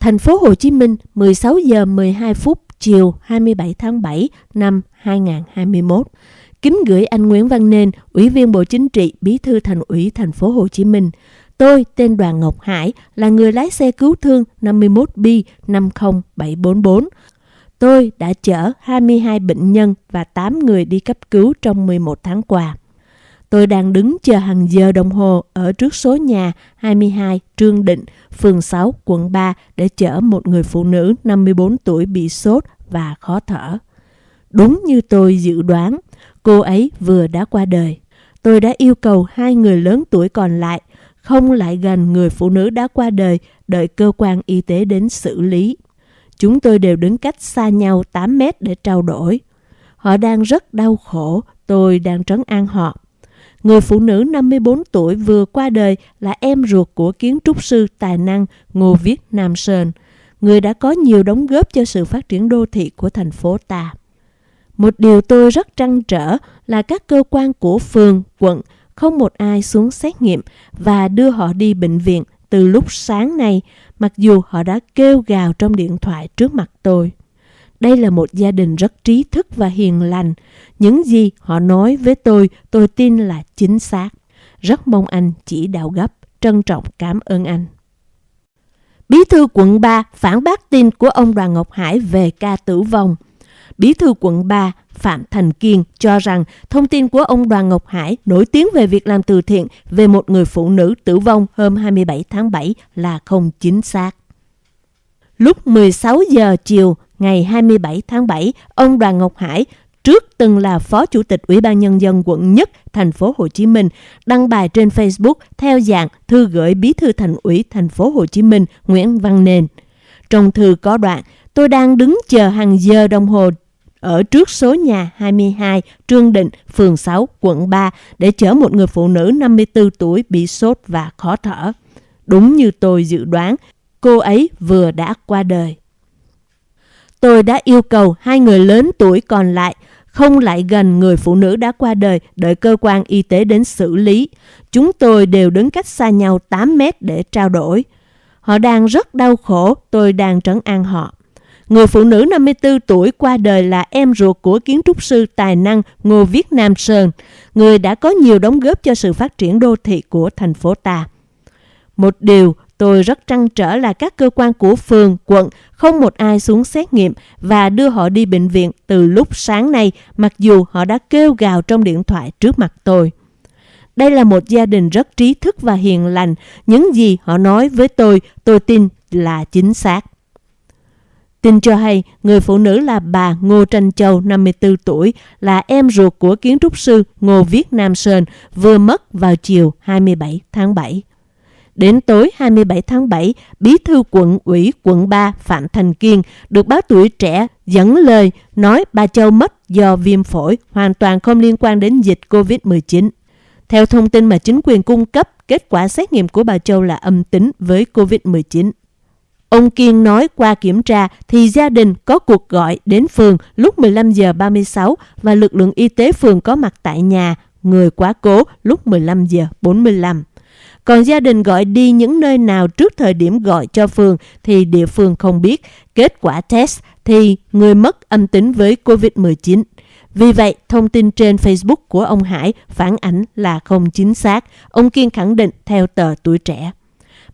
Thành phố Hồ Chí Minh 16 giờ 12 phút chiều 27 tháng 7 năm 2021. Kính gửi anh Nguyễn Văn Nên, Ủy viên Bộ Chính trị, Bí thư Thành ủy Thành phố Hồ Chí Minh. Tôi tên Đoàn Ngọc Hải là người lái xe cứu thương 51B 50744. Tôi đã chở 22 bệnh nhân và 8 người đi cấp cứu trong 11 tháng qua. Tôi đang đứng chờ hàng giờ đồng hồ ở trước số nhà 22 Trương Định, phường 6, quận 3 để chở một người phụ nữ 54 tuổi bị sốt và khó thở. Đúng như tôi dự đoán, cô ấy vừa đã qua đời. Tôi đã yêu cầu hai người lớn tuổi còn lại không lại gần người phụ nữ đã qua đời đợi cơ quan y tế đến xử lý. Chúng tôi đều đứng cách xa nhau 8 mét để trao đổi. Họ đang rất đau khổ, tôi đang trấn an họ. Người phụ nữ 54 tuổi vừa qua đời là em ruột của kiến trúc sư tài năng Ngô Viết Nam Sơn, người đã có nhiều đóng góp cho sự phát triển đô thị của thành phố ta. Một điều tôi rất trăn trở là các cơ quan của phường, quận không một ai xuống xét nghiệm và đưa họ đi bệnh viện từ lúc sáng nay, mặc dù họ đã kêu gào trong điện thoại trước mặt tôi. Đây là một gia đình rất trí thức và hiền lành. Những gì họ nói với tôi, tôi tin là chính xác. Rất mong anh chỉ đạo gấp. Trân trọng cảm ơn anh. Bí thư quận 3 phản bác tin của ông Đoàn Ngọc Hải về ca tử vong. Bí thư quận 3 Phạm Thành Kiên cho rằng thông tin của ông Đoàn Ngọc Hải nổi tiếng về việc làm từ thiện về một người phụ nữ tử vong hôm 27 tháng 7 là không chính xác. Lúc 16 giờ chiều ngày 27 tháng 7, ông Đoàn Ngọc Hải trước từng là Phó Chủ tịch Ủy ban Nhân dân quận nhất thành phố Hồ Chí Minh, đăng bài trên Facebook theo dạng thư gửi Bí thư Thành ủy thành phố Hồ Chí Minh Nguyễn Văn Nền. Trong thư có đoạn, tôi đang đứng chờ hàng giờ đồng hồ ở trước số nhà 22 Trương Định, phường 6, quận 3 để chở một người phụ nữ 54 tuổi bị sốt và khó thở. Đúng như tôi dự đoán, cô ấy vừa đã qua đời. Tôi đã yêu cầu hai người lớn tuổi còn lại không lại gần người phụ nữ đã qua đời đợi cơ quan y tế đến xử lý. Chúng tôi đều đứng cách xa nhau 8 mét để trao đổi. Họ đang rất đau khổ, tôi đang trấn an họ. Người phụ nữ 54 tuổi qua đời là em ruột của kiến trúc sư tài năng Ngô Viết Nam Sơn, người đã có nhiều đóng góp cho sự phát triển đô thị của thành phố ta. Một điều tôi rất trăn trở là các cơ quan của phường, quận không một ai xuống xét nghiệm và đưa họ đi bệnh viện từ lúc sáng nay mặc dù họ đã kêu gào trong điện thoại trước mặt tôi. Đây là một gia đình rất trí thức và hiền lành. Những gì họ nói với tôi, tôi tin là chính xác. Tin cho hay, người phụ nữ là bà Ngô Tranh Châu, 54 tuổi, là em ruột của kiến trúc sư Ngô Viết Nam Sơn, vừa mất vào chiều 27 tháng 7. Đến tối 27 tháng 7, Bí thư quận ủy quận 3 Phạm Thành Kiên được báo tuổi trẻ dẫn lời nói bà Châu mất do viêm phổi hoàn toàn không liên quan đến dịch COVID-19. Theo thông tin mà chính quyền cung cấp, kết quả xét nghiệm của bà Châu là âm tính với COVID-19. Ông Kiên nói qua kiểm tra thì gia đình có cuộc gọi đến phường lúc 15 giờ 36 và lực lượng y tế phường có mặt tại nhà, người quá cố lúc 15 giờ 45. Còn gia đình gọi đi những nơi nào trước thời điểm gọi cho phường thì địa phương không biết. Kết quả test thì người mất âm tính với COVID-19. Vì vậy, thông tin trên Facebook của ông Hải phản ảnh là không chính xác. Ông Kiên khẳng định theo tờ tuổi trẻ.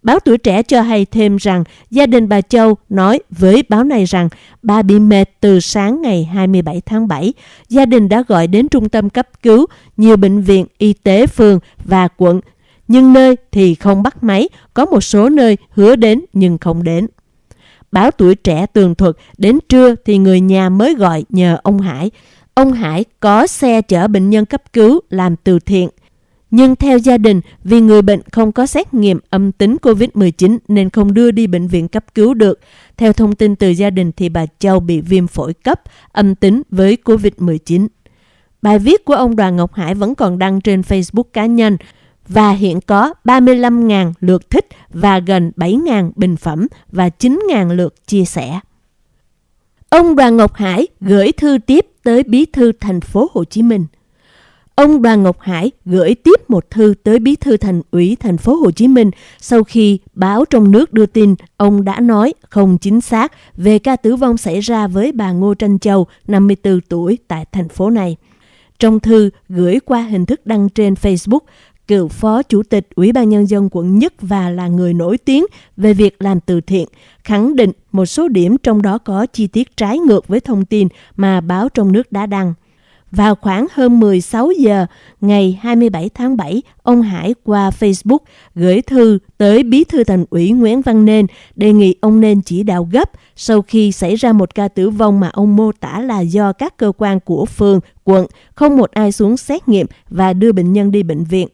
Báo Tuổi Trẻ cho hay thêm rằng gia đình bà Châu nói với báo này rằng bà bị mệt từ sáng ngày 27 tháng 7. Gia đình đã gọi đến trung tâm cấp cứu, nhiều bệnh viện, y tế phường và quận. Nhưng nơi thì không bắt máy, có một số nơi hứa đến nhưng không đến. Báo Tuổi Trẻ tường thuật đến trưa thì người nhà mới gọi nhờ ông Hải. Ông Hải có xe chở bệnh nhân cấp cứu làm từ thiện. Nhưng theo gia đình, vì người bệnh không có xét nghiệm âm tính COVID-19 nên không đưa đi bệnh viện cấp cứu được. Theo thông tin từ gia đình thì bà Châu bị viêm phổi cấp, âm tính với COVID-19. Bài viết của ông Đoàn Ngọc Hải vẫn còn đăng trên Facebook cá nhân và hiện có 35.000 lượt thích và gần 7.000 bình phẩm và 9.000 lượt chia sẻ. Ông Đoàn Ngọc Hải gửi thư tiếp tới bí thư thành phố Hồ Chí Minh. Ông Đoàn Ngọc Hải gửi tiếp một thư tới Bí thư Thành ủy thành phố Hồ Chí Minh sau khi báo trong nước đưa tin ông đã nói không chính xác về ca tử vong xảy ra với bà Ngô Tranh Châu, 54 tuổi tại thành phố này. Trong thư gửi qua hình thức đăng trên Facebook, cựu phó chủ tịch Ủy ban Nhân dân quận Nhất và là người nổi tiếng về việc làm từ thiện, khẳng định một số điểm trong đó có chi tiết trái ngược với thông tin mà báo trong nước đã đăng. Vào khoảng hơn 16 giờ ngày 27 tháng 7, ông Hải qua Facebook gửi thư tới Bí thư Thành ủy Nguyễn Văn Nên đề nghị ông nên chỉ đạo gấp sau khi xảy ra một ca tử vong mà ông mô tả là do các cơ quan của phường, quận không một ai xuống xét nghiệm và đưa bệnh nhân đi bệnh viện.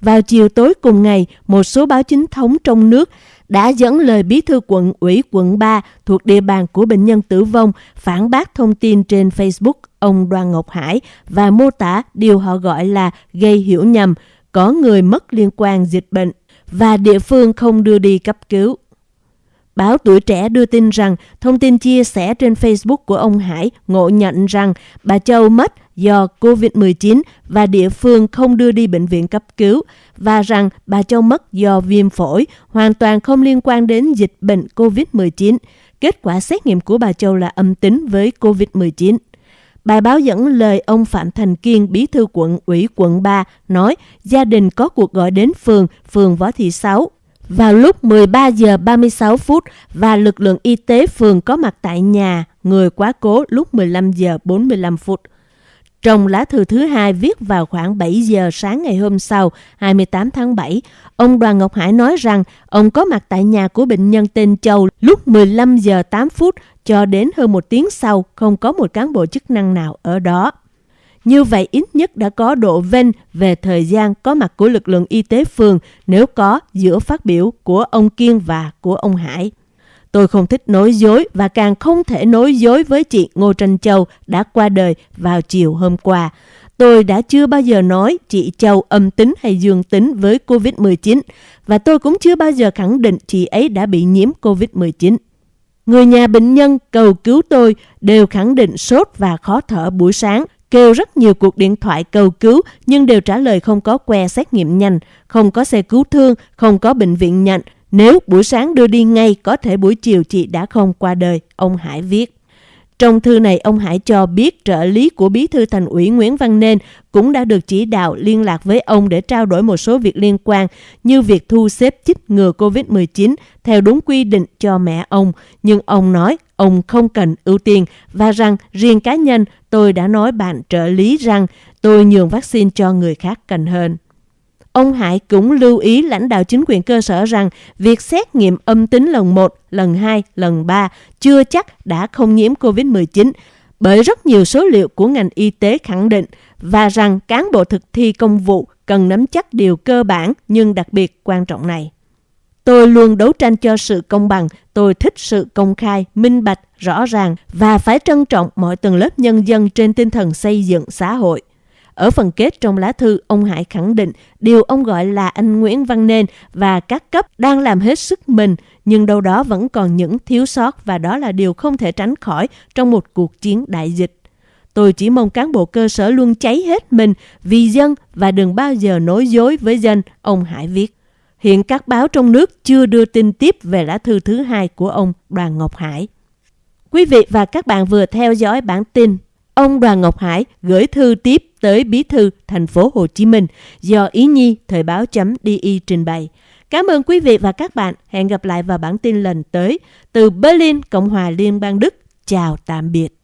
Vào chiều tối cùng ngày, một số báo chính thống trong nước đã dẫn lời bí thư quận ủy quận 3 thuộc địa bàn của bệnh nhân tử vong phản bác thông tin trên Facebook ông Đoàn Ngọc Hải và mô tả điều họ gọi là gây hiểu nhầm, có người mất liên quan dịch bệnh và địa phương không đưa đi cấp cứu. Báo Tuổi Trẻ đưa tin rằng thông tin chia sẻ trên Facebook của ông Hải ngộ nhận rằng bà Châu mất do COVID-19 và địa phương không đưa đi bệnh viện cấp cứu và rằng bà Châu mất do viêm phổi hoàn toàn không liên quan đến dịch bệnh COVID-19. Kết quả xét nghiệm của bà Châu là âm tính với COVID-19. Bài báo dẫn lời ông Phạm Thành Kiên, bí thư quận ủy quận 3, nói gia đình có cuộc gọi đến phường, phường Võ Thị Sáu, vào lúc 13 giờ 36 phút và lực lượng y tế phường có mặt tại nhà, người quá cố lúc 15 giờ 45 phút. Trong lá thư thứ hai viết vào khoảng 7 giờ sáng ngày hôm sau, 28 tháng 7, ông Đoàn Ngọc Hải nói rằng ông có mặt tại nhà của bệnh nhân tên Châu lúc 15 giờ 8 phút cho đến hơn một tiếng sau không có một cán bộ chức năng nào ở đó. Như vậy ít nhất đã có độ vênh về thời gian có mặt của lực lượng y tế phường nếu có giữa phát biểu của ông Kiên và của ông Hải. Tôi không thích nói dối và càng không thể nói dối với chị Ngô Tranh Châu đã qua đời vào chiều hôm qua. Tôi đã chưa bao giờ nói chị Châu âm tính hay dương tính với COVID-19 và tôi cũng chưa bao giờ khẳng định chị ấy đã bị nhiễm COVID-19. Người nhà bệnh nhân cầu cứu tôi đều khẳng định sốt và khó thở buổi sáng, kêu rất nhiều cuộc điện thoại cầu cứu nhưng đều trả lời không có que xét nghiệm nhanh, không có xe cứu thương, không có bệnh viện nhận. Nếu buổi sáng đưa đi ngay, có thể buổi chiều chị đã không qua đời, ông Hải viết. Trong thư này, ông Hải cho biết trợ lý của bí thư thành ủy Nguyễn Văn Nên cũng đã được chỉ đạo liên lạc với ông để trao đổi một số việc liên quan như việc thu xếp chích ngừa COVID-19 theo đúng quy định cho mẹ ông. Nhưng ông nói ông không cần ưu tiên và rằng riêng cá nhân tôi đã nói bạn trợ lý rằng tôi nhường vaccine cho người khác cần hơn. Ông Hải cũng lưu ý lãnh đạo chính quyền cơ sở rằng việc xét nghiệm âm tính lần 1, lần 2, lần 3 chưa chắc đã không nhiễm COVID-19 bởi rất nhiều số liệu của ngành y tế khẳng định và rằng cán bộ thực thi công vụ cần nắm chắc điều cơ bản nhưng đặc biệt quan trọng này. Tôi luôn đấu tranh cho sự công bằng, tôi thích sự công khai, minh bạch, rõ ràng và phải trân trọng mọi tầng lớp nhân dân trên tinh thần xây dựng xã hội. Ở phần kết trong lá thư, ông Hải khẳng định điều ông gọi là anh Nguyễn Văn Nên và các cấp đang làm hết sức mình, nhưng đâu đó vẫn còn những thiếu sót và đó là điều không thể tránh khỏi trong một cuộc chiến đại dịch. Tôi chỉ mong cán bộ cơ sở luôn cháy hết mình vì dân và đừng bao giờ nói dối với dân, ông Hải viết. Hiện các báo trong nước chưa đưa tin tiếp về lá thư thứ hai của ông Đoàn Ngọc Hải. Quý vị và các bạn vừa theo dõi bản tin ông Đoàn Ngọc Hải gửi thư tiếp tới Bí thư thành phố Hồ Chí Minh do Ý Nhi Thời báo chấm DI trình bày. Cảm ơn quý vị và các bạn. Hẹn gặp lại vào bản tin lần tới. Từ Berlin, Cộng hòa Liên bang Đức. Chào tạm biệt.